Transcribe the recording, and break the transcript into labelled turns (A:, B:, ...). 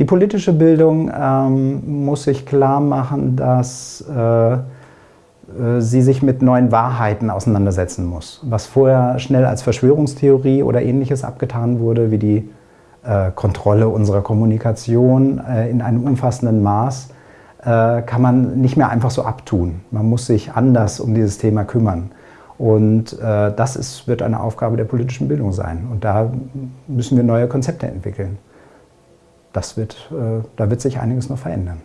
A: Die politische Bildung ähm, muss sich klar machen, dass äh, äh, sie sich mit neuen Wahrheiten auseinandersetzen muss. Was vorher schnell als Verschwörungstheorie oder ähnliches abgetan wurde, wie die äh, Kontrolle unserer Kommunikation äh, in einem umfassenden Maß, äh, kann man nicht mehr einfach so abtun. Man muss sich anders um dieses Thema kümmern. Und äh, das ist, wird eine Aufgabe der politischen Bildung sein. Und da müssen wir neue Konzepte entwickeln das wird, äh, da wird sich einiges noch verändern.